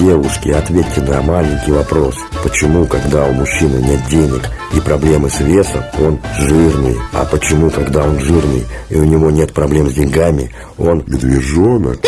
Девушки, ответьте на маленький вопрос. Почему, когда у мужчины нет денег и проблемы с весом, он жирный? А почему, когда он жирный и у него нет проблем с деньгами, он Медвежонок.